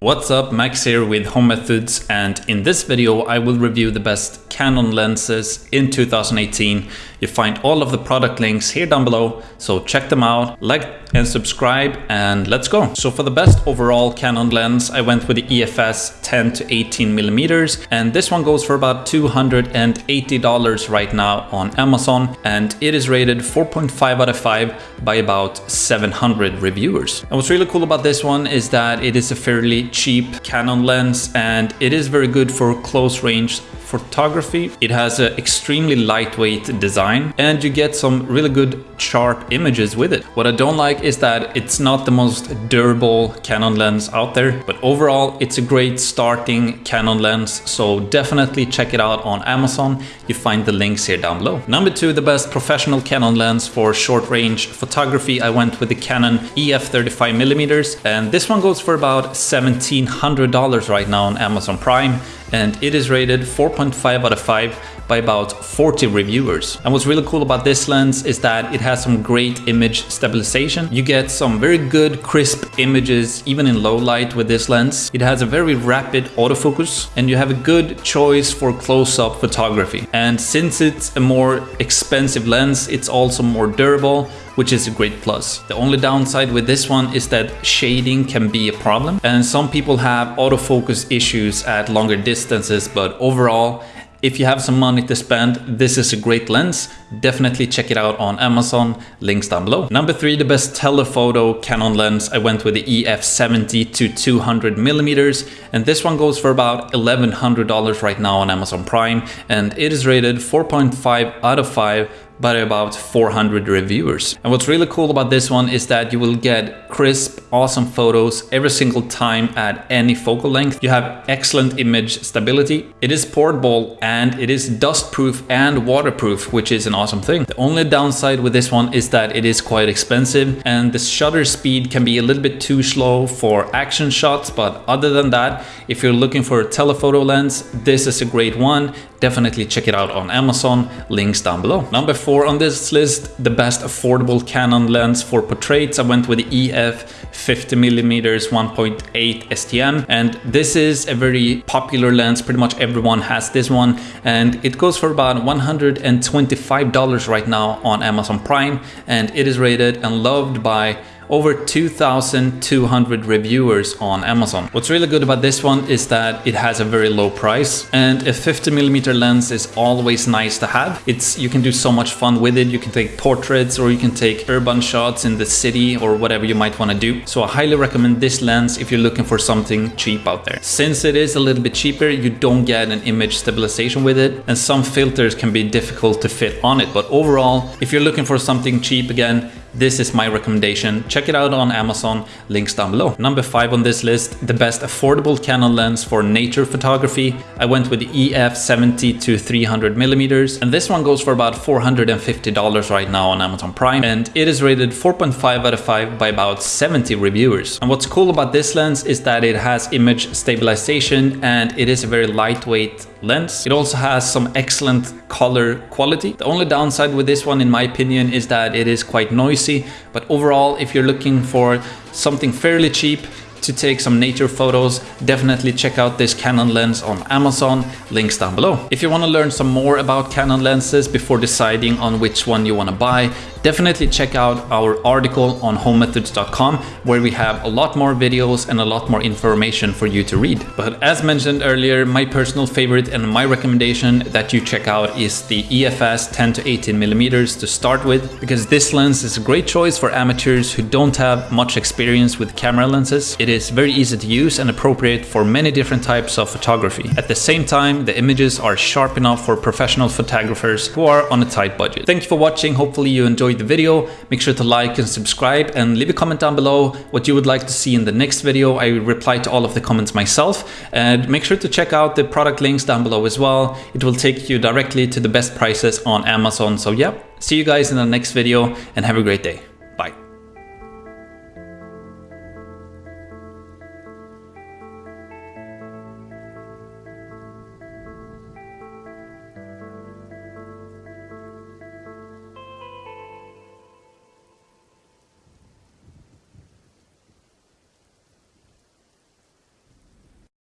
What's up, Max here with Home Methods and in this video I will review the best Canon lenses in 2018. You find all of the product links here down below, so check them out, like and subscribe and let's go. So for the best overall Canon lens, I went with the EFS 10 to 18 millimeters and this one goes for about $280 right now on Amazon and it is rated 4.5 out of 5 by about 700 reviewers. And what's really cool about this one is that it is a fairly cheap Canon lens and it is very good for close range photography. It has an extremely lightweight design and you get some really good sharp images with it. What I don't like is that it's not the most durable Canon lens out there, but overall it's a great starting Canon lens. So definitely check it out on Amazon. You find the links here down below. Number two, the best professional Canon lens for short range photography. I went with the Canon EF 35 millimeters and this one goes for about $1,700 right now on Amazon Prime and it is rated 4.5 out of 5 by about 40 reviewers. And what's really cool about this lens is that it has some great image stabilization. You get some very good crisp images even in low light with this lens. It has a very rapid autofocus and you have a good choice for close-up photography. And since it's a more expensive lens, it's also more durable which is a great plus. The only downside with this one is that shading can be a problem and some people have autofocus issues at longer distances but overall if you have some money to spend, this is a great lens. Definitely check it out on Amazon, links down below. Number three, the best telephoto Canon lens. I went with the EF 70 to 200 millimeters, and this one goes for about $1,100 right now on Amazon Prime, and it is rated 4.5 out of 5 by about 400 reviewers. And what's really cool about this one is that you will get crisp, awesome photos every single time at any focal length. You have excellent image stability. It is portable and it is dust proof and waterproof, which is an awesome thing. The only downside with this one is that it is quite expensive and the shutter speed can be a little bit too slow for action shots. But other than that, if you're looking for a telephoto lens, this is a great one. Definitely check it out on Amazon, links down below. Number four on this list, the best affordable Canon lens for portraits. I went with the EF 50mm 1.8 STM and this is a very popular lens. Pretty much everyone has this one and it goes for about $125 right now on Amazon Prime and it is rated and loved by over 2,200 reviewers on Amazon. What's really good about this one is that it has a very low price and a 50mm lens is always nice to have. It's You can do so much fun with it. You can take portraits or you can take urban shots in the city or whatever you might want to do. So I highly recommend this lens if you're looking for something cheap out there. Since it is a little bit cheaper, you don't get an image stabilization with it and some filters can be difficult to fit on it. But overall, if you're looking for something cheap again, this is my recommendation. Check it out on Amazon, links down below. Number five on this list, the best affordable Canon lens for nature photography. I went with the EF 70 to 300 millimeters, and this one goes for about $450 right now on Amazon Prime, and it is rated 4.5 out of 5 by about 70 reviewers. And what's cool about this lens is that it has image stabilization and it is a very lightweight lens. It also has some excellent color quality. The only downside with this one in my opinion is that it is quite noisy, but overall if you're looking for something fairly cheap to take some nature photos, definitely check out this Canon lens on Amazon, links down below. If you want to learn some more about Canon lenses before deciding on which one you want to buy, definitely check out our article on homemethods.com where we have a lot more videos and a lot more information for you to read. But as mentioned earlier, my personal favorite and my recommendation that you check out is the EFS 10 to 18 millimeters to start with because this lens is a great choice for amateurs who don't have much experience with camera lenses. It is very easy to use and appropriate for many different types of photography. At the same time, the images are sharp enough for professional photographers who are on a tight budget. Thank you for watching. Hopefully you enjoyed enjoyed the video, make sure to like and subscribe and leave a comment down below what you would like to see in the next video. I reply to all of the comments myself and make sure to check out the product links down below as well. It will take you directly to the best prices on Amazon. So yeah, see you guys in the next video and have a great day.